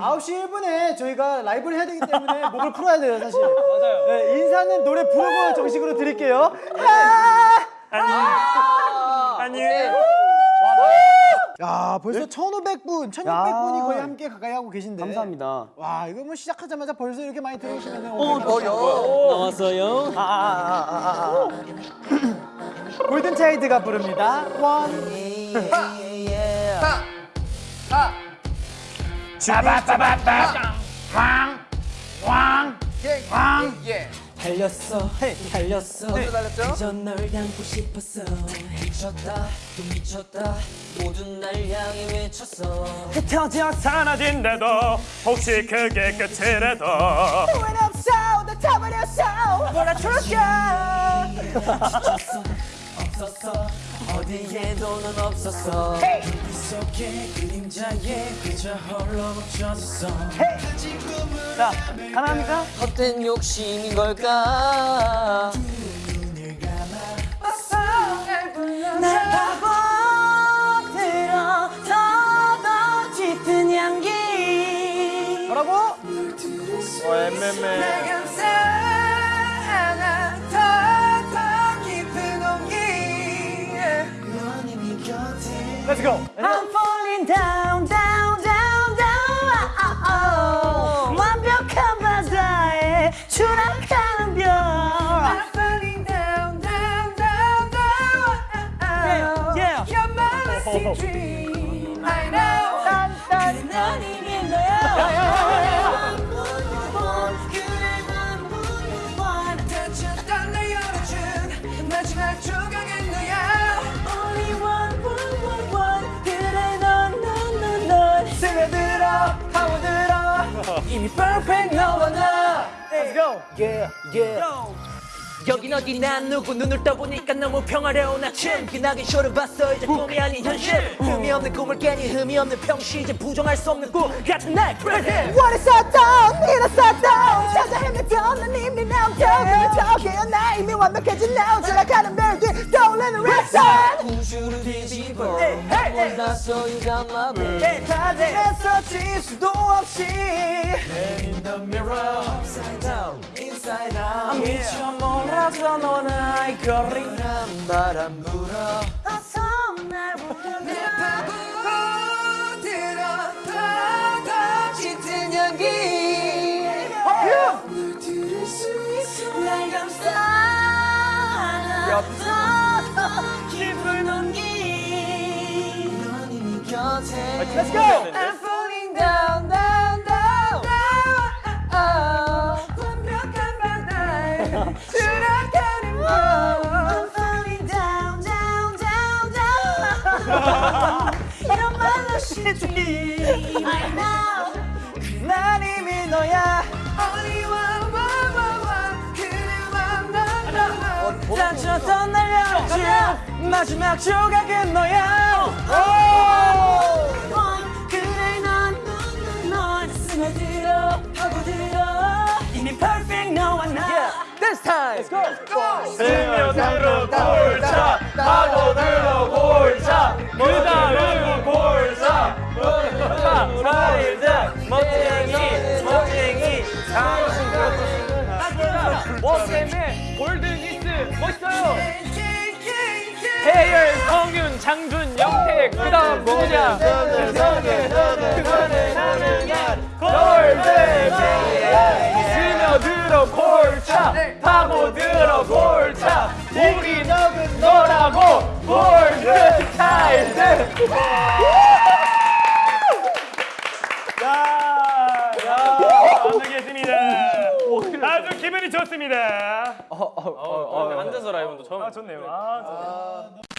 9시 1분에 저희가 라이브를 해야 되기 때문에 목을 풀어야 돼요, 사실. 맞아요. 네, 인사는 노래 부르고 정식으로 드릴게요. 아! 아니에요. 야, 벌써 1,500분, 1,600분이 거의 함께 가까이 하고 계신데. 감사합니다. 와, 이거 뭐 시작하자마자 벌써 이렇게 많이 들어오시면 나왔어요. 골든 차일드가 부릅니다. 원. 달렸어, 달렸어. 달렸죠? 그전 널 닮고 싶었어. 미쳤다, 또 미쳤다. 모든 날 향해 외쳤어. 흩어져 사라진데도 혹시 그게 끝이라도 후회는 없어, 나 타버렸어. 몰아줄까? 지쳤어. 어디에도 넌 없었어. 불빛 속에 그림자에 그저 홀로 멈춰섰어. 자, 가능합니까? 헛된 욕심인 걸까? 날 파고들어 더더 짙은 향기 뭐라고? 어 엠엠엠 곁에 Let's go. I'm falling down down down down ah, oh. 완벽한 바다에 추락하는 별 I'm falling down down down down Yeah, yeah. You're my lucid dream I know 이미 perfect 너와 나 Let's go. Yeah yeah 여긴 어디 난 누구 눈을 떠보니까 너무 평화로운 아침 기나긴 쇼를 봤어 이제 꿈이 아닌 현실 흠이 없는 꿈을 깨니 흠이 없는 평시 이제 부정할 수 없는 꿈 같은 날 present What is up, down? 일어섰 down. 찾아 헤맸던 난 이미 now down. 저기요 나 이미 완벽해진 now. 지나가는 별 뒤 떠오르는 red sun. 우주를 뒤집어 몰랐어 you got my baby 다짐했어 질 수도 없이. in the mirror. Upside down. Inside out. 미쳐 몰라서 너는 아이 거리란 바람 불어. 어서 날 부르면 파고들어 더더 짙은 연기. 물 들을 수 있어. 날 감싸나 더더 깊은 온기. 넌 이미 곁에 Let's go. 이런 말로 쉽지. I know. 난 이미 너야. 그대만 넌, 넌, 넌. 다쳤던 날 열어준 마지막 조각은 너야. 그래 난넌넌 스며들어 파고들어 이미 perfect 너와 나 This time 스며들어 골차 멋쟁이 멋쟁이 워쌤의 골든이스 멋있어요. 해열, 성윤, 장준, 영택 그 다음 누구냐? 그거는 가능한 골든 스며들어 골차 파고들어 골차. 우리 너는 너라고 골든 차일드 야, 야, 완벽했습니다. 아주 기분이 좋습니다. 앉아서 라이브도 처음. 아, 좋네요. 아, 좋네요.